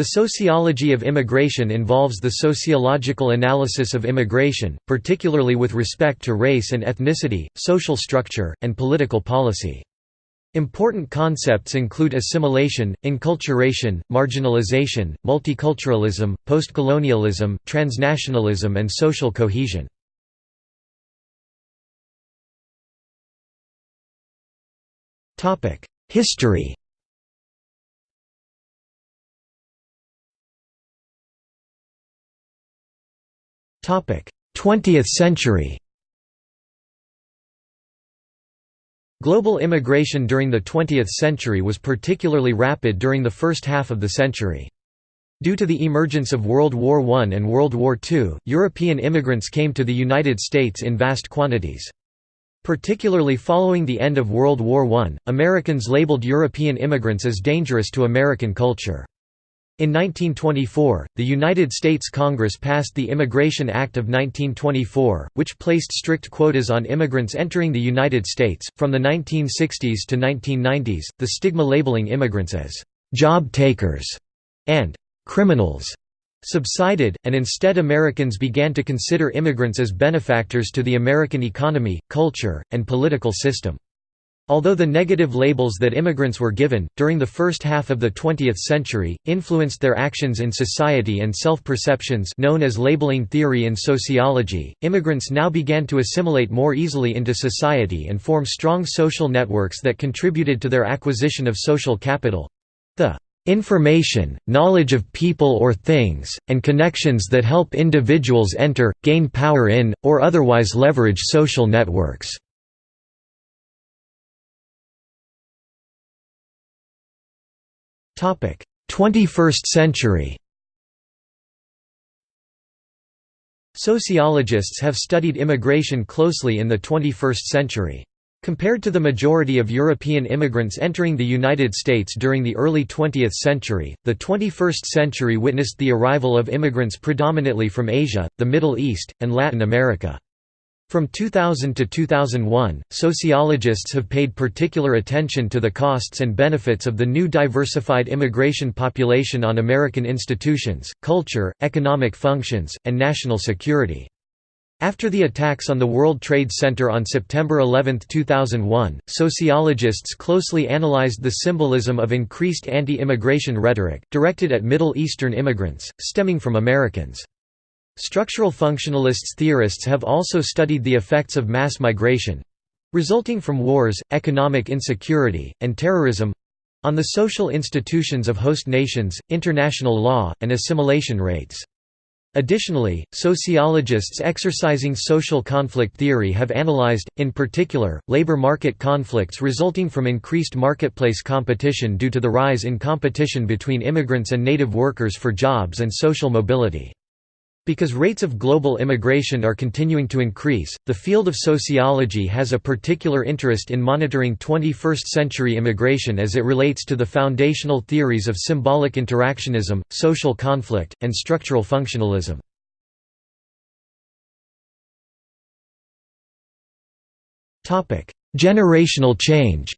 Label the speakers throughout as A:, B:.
A: The sociology of immigration involves the sociological analysis of immigration, particularly with respect to race and ethnicity, social structure, and political policy. Important concepts include assimilation, enculturation, marginalization, multiculturalism, postcolonialism, transnationalism and social cohesion. History 20th century Global immigration during the 20th century was particularly rapid during the first half of the century. Due to the emergence of World War I and World War II, European immigrants came to the United States in vast quantities. Particularly following the end of World War I, Americans labeled European immigrants as dangerous to American culture. In 1924, the United States Congress passed the Immigration Act of 1924, which placed strict quotas on immigrants entering the United States. From the 1960s to 1990s, the stigma labeling immigrants as job takers and criminals subsided, and instead Americans began to consider immigrants as benefactors to the American economy, culture, and political system. Although the negative labels that immigrants were given, during the first half of the 20th century, influenced their actions in society and self-perceptions known as labeling theory in sociology, immigrants now began to assimilate more easily into society and form strong social networks that contributed to their acquisition of social capital—the information, knowledge of people or things, and connections that help individuals enter, gain power in, or otherwise leverage social networks. 21st century Sociologists have studied immigration closely in the 21st century. Compared to the majority of European immigrants entering the United States during the early 20th century, the 21st century witnessed the arrival of immigrants predominantly from Asia, the Middle East, and Latin America. From 2000 to 2001, sociologists have paid particular attention to the costs and benefits of the new diversified immigration population on American institutions, culture, economic functions, and national security. After the attacks on the World Trade Center on September 11, 2001, sociologists closely analyzed the symbolism of increased anti-immigration rhetoric, directed at Middle Eastern immigrants, stemming from Americans. Structural functionalists theorists have also studied the effects of mass migration—resulting from wars, economic insecurity, and terrorism—on the social institutions of host nations, international law, and assimilation rates. Additionally, sociologists exercising social conflict theory have analyzed, in particular, labor market conflicts resulting from increased marketplace competition due to the rise in competition between immigrants and native workers for jobs and social mobility. Because rates of global immigration are continuing to increase, the field of sociology has a particular interest in monitoring 21st-century immigration as it relates to the foundational theories of symbolic interactionism, social conflict, and structural functionalism. Generational change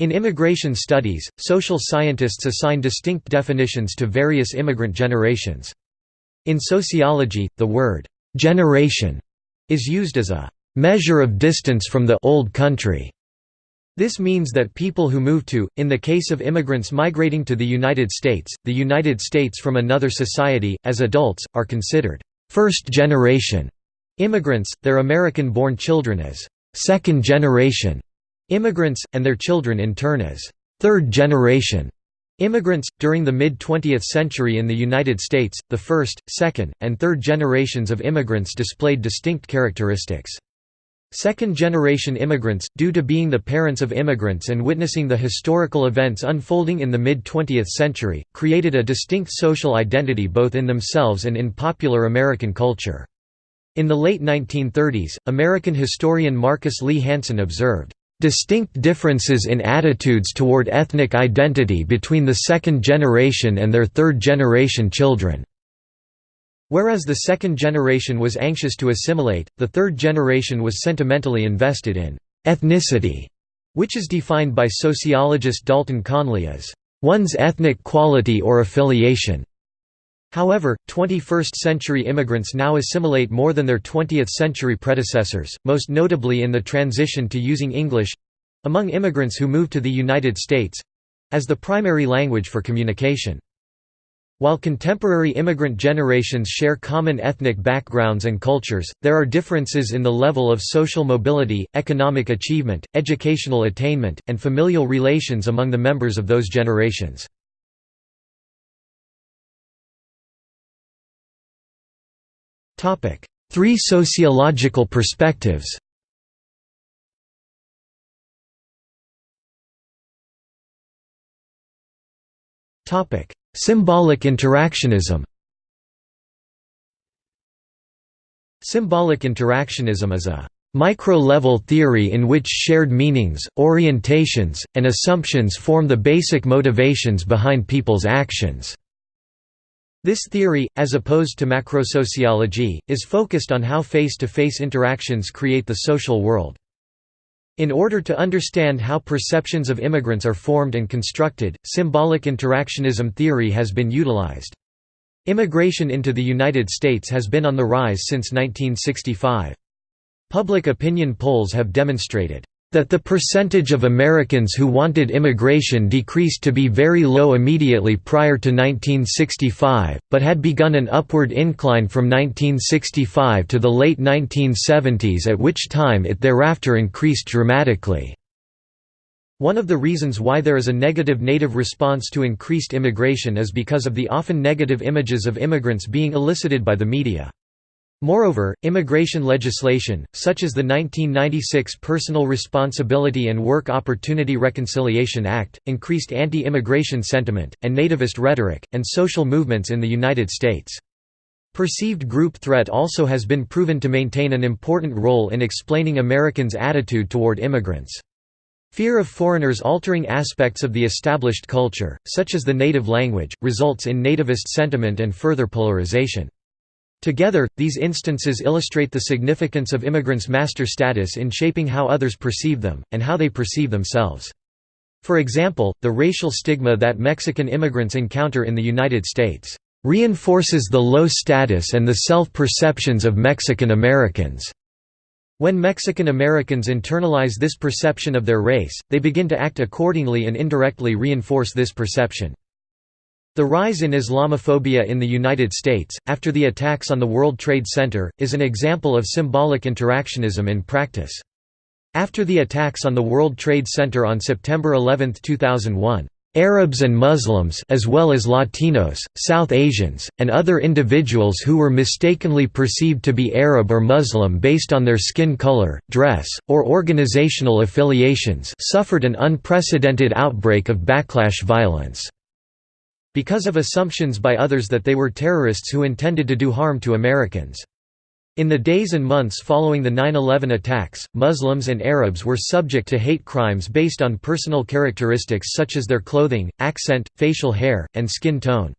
A: In immigration studies, social scientists assign distinct definitions to various immigrant generations. In sociology, the word «generation» is used as a «measure of distance from the old country». This means that people who move to, in the case of immigrants migrating to the United States, the United States from another society, as adults, are considered first generation immigrants, their American-born children as second generation Immigrants, and their children in turn as third-generation immigrants. During the mid 20th century in the United States, the first, second, and third generations of immigrants displayed distinct characteristics. Second-generation immigrants, due to being the parents of immigrants and witnessing the historical events unfolding in the mid-20th century, created a distinct social identity both in themselves and in popular American culture. In the late 1930s, American historian Marcus Lee Hansen observed, Distinct differences in attitudes toward ethnic identity between the second generation and their third generation children. Whereas the second generation was anxious to assimilate, the third generation was sentimentally invested in ethnicity. which is defined by sociologist Dalton Conley as one's ethnic quality or affiliation. However, 21st-century immigrants now assimilate more than their 20th-century predecessors, most notably in the transition to using English—among immigrants who move to the United States—as the primary language for communication. While contemporary immigrant generations share common ethnic backgrounds and cultures, there are differences in the level of social mobility, economic achievement, educational attainment, and familial relations among the members of those generations. Three sociological perspectives. Symbolic interactionism. Symbolic interactionism is a micro-level theory in which shared meanings, orientations, and assumptions form the basic motivations behind people's actions. This theory, as opposed to macrosociology, is focused on how face-to-face -face interactions create the social world. In order to understand how perceptions of immigrants are formed and constructed, symbolic interactionism theory has been utilized. Immigration into the United States has been on the rise since 1965. Public opinion polls have demonstrated that the percentage of Americans who wanted immigration decreased to be very low immediately prior to 1965, but had begun an upward incline from 1965 to the late 1970s at which time it thereafter increased dramatically. One of the reasons why there is a negative native response to increased immigration is because of the often negative images of immigrants being elicited by the media. Moreover, immigration legislation, such as the 1996 Personal Responsibility and Work Opportunity Reconciliation Act, increased anti-immigration sentiment, and nativist rhetoric, and social movements in the United States. Perceived group threat also has been proven to maintain an important role in explaining Americans' attitude toward immigrants. Fear of foreigners altering aspects of the established culture, such as the native language, results in nativist sentiment and further polarization. Together, these instances illustrate the significance of immigrants' master status in shaping how others perceive them, and how they perceive themselves. For example, the racial stigma that Mexican immigrants encounter in the United States reinforces the low status and the self-perceptions of Mexican Americans. When Mexican Americans internalize this perception of their race, they begin to act accordingly and indirectly reinforce this perception. The rise in Islamophobia in the United States, after the attacks on the World Trade Center, is an example of symbolic interactionism in practice. After the attacks on the World Trade Center on September 11, 2001, Arabs and Muslims as well as Latinos, South Asians, and other individuals who were mistakenly perceived to be Arab or Muslim based on their skin color, dress, or organizational affiliations suffered an unprecedented outbreak of backlash violence because of assumptions by others that they were terrorists who intended to do harm to Americans. In the days and months following the 9-11 attacks, Muslims and Arabs were subject to hate crimes based on personal characteristics such as their clothing, accent, facial hair, and skin tone.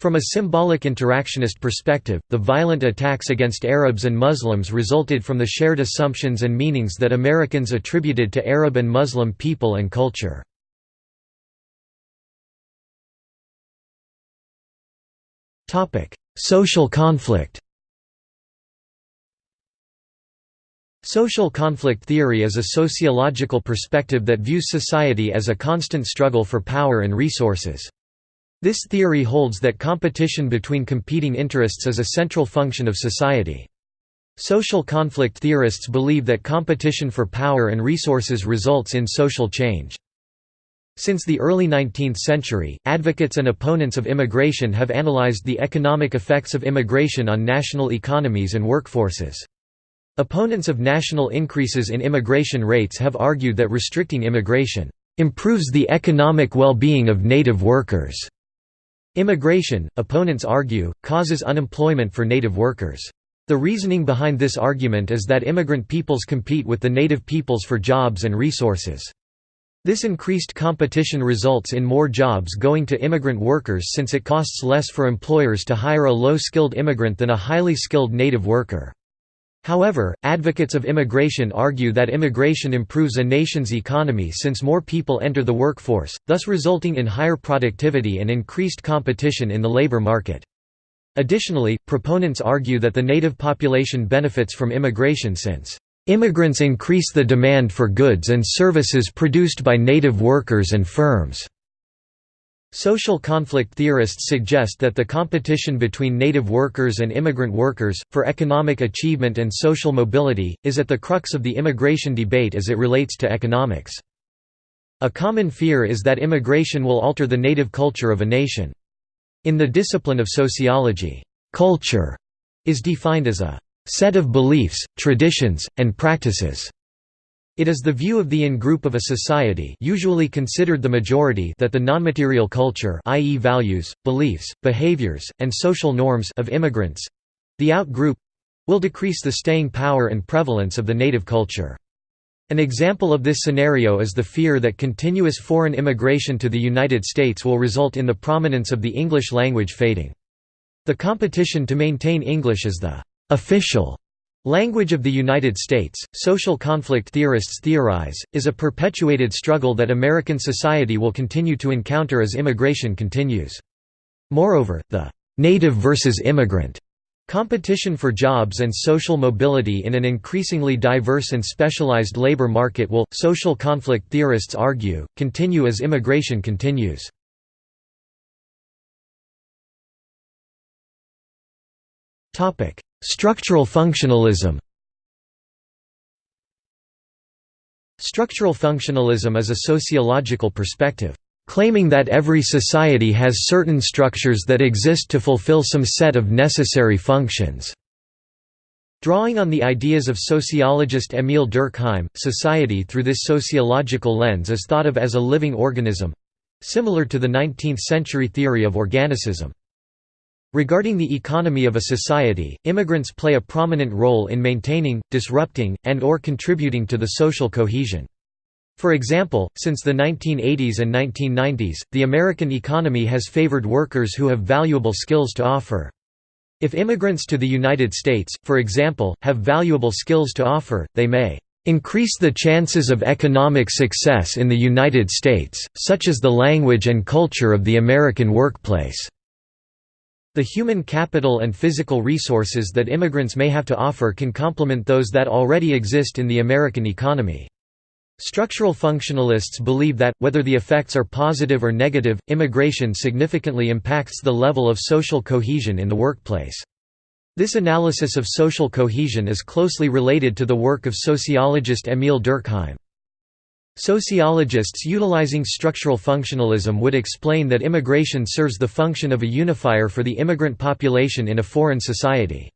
A: From a symbolic interactionist perspective, the violent attacks against Arabs and Muslims resulted from the shared assumptions and meanings that Americans attributed to Arab and Muslim people and culture. Topic: Social conflict. Social conflict theory is a sociological perspective that views society as a constant struggle for power and resources. This theory holds that competition between competing interests is a central function of society. Social conflict theorists believe that competition for power and resources results in social change. Since the early 19th century, advocates and opponents of immigration have analyzed the economic effects of immigration on national economies and workforces. Opponents of national increases in immigration rates have argued that restricting immigration improves the economic well-being of native workers. Immigration, opponents argue, causes unemployment for native workers. The reasoning behind this argument is that immigrant peoples compete with the native peoples for jobs and resources. This increased competition results in more jobs going to immigrant workers since it costs less for employers to hire a low-skilled immigrant than a highly skilled native worker. However, advocates of immigration argue that immigration improves a nation's economy since more people enter the workforce, thus resulting in higher productivity and increased competition in the labor market. Additionally, proponents argue that the native population benefits from immigration since Immigrants increase the demand for goods and services produced by native workers and firms. Social conflict theorists suggest that the competition between native workers and immigrant workers, for economic achievement and social mobility, is at the crux of the immigration debate as it relates to economics. A common fear is that immigration will alter the native culture of a nation. In the discipline of sociology, culture is defined as a set of beliefs, traditions, and practices. It is the view of the in-group of a society usually considered the majority that the nonmaterial culture i.e. values, beliefs, behaviors, and social norms of immigrants—the out-group—will decrease the staying power and prevalence of the native culture. An example of this scenario is the fear that continuous foreign immigration to the United States will result in the prominence of the English language fading. The competition to maintain English as the official language of the United States, social conflict theorists theorize, is a perpetuated struggle that American society will continue to encounter as immigration continues. Moreover, the native versus immigrant competition for jobs and social mobility in an increasingly diverse and specialized labor market will, social conflict theorists argue, continue as immigration continues. Structural functionalism Structural functionalism is a sociological perspective, claiming that every society has certain structures that exist to fulfill some set of necessary functions. Drawing on the ideas of sociologist Émile Durkheim, society through this sociological lens is thought of as a living organism—similar to the 19th-century theory of organicism. Regarding the economy of a society, immigrants play a prominent role in maintaining, disrupting, and or contributing to the social cohesion. For example, since the 1980s and 1990s, the American economy has favored workers who have valuable skills to offer. If immigrants to the United States, for example, have valuable skills to offer, they may increase the chances of economic success in the United States, such as the language and culture of the American workplace. The human capital and physical resources that immigrants may have to offer can complement those that already exist in the American economy. Structural functionalists believe that, whether the effects are positive or negative, immigration significantly impacts the level of social cohesion in the workplace. This analysis of social cohesion is closely related to the work of sociologist Émile Durkheim. Sociologists utilizing structural functionalism would explain that immigration serves the function of a unifier for the immigrant population in a foreign society.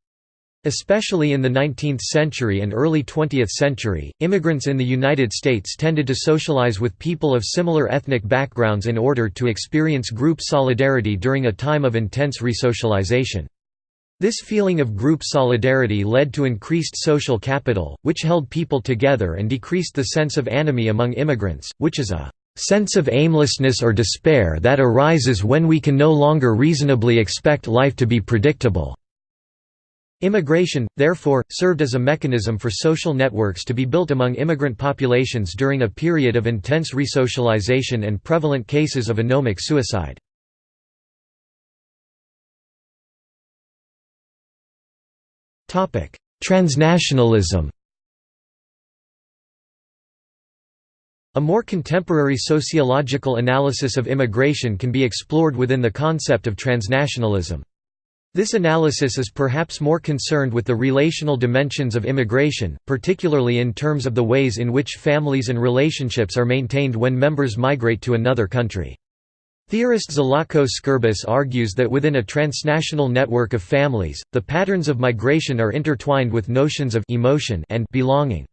A: Especially in the 19th century and early 20th century, immigrants in the United States tended to socialize with people of similar ethnic backgrounds in order to experience group solidarity during a time of intense resocialization. This feeling of group solidarity led to increased social capital, which held people together and decreased the sense of anomie among immigrants, which is a sense of aimlessness or despair that arises when we can no longer reasonably expect life to be predictable. Immigration, therefore, served as a mechanism for social networks to be built among immigrant populations during a period of intense resocialization and prevalent cases of anomic suicide. Transnationalism A more contemporary sociological analysis of immigration can be explored within the concept of transnationalism. This analysis is perhaps more concerned with the relational dimensions of immigration, particularly in terms of the ways in which families and relationships are maintained when members migrate to another country. Theorist Zlatko Skrbiš argues that within a transnational network of families, the patterns of migration are intertwined with notions of emotion and belonging.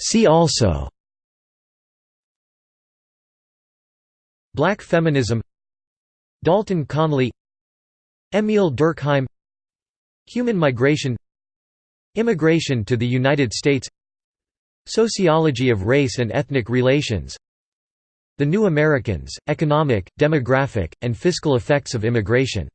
A: See also Black feminism Dalton Conley Émile Durkheim Human migration Immigration to the United States Sociology of race and ethnic relations The New Americans, Economic, Demographic, and Fiscal Effects of Immigration.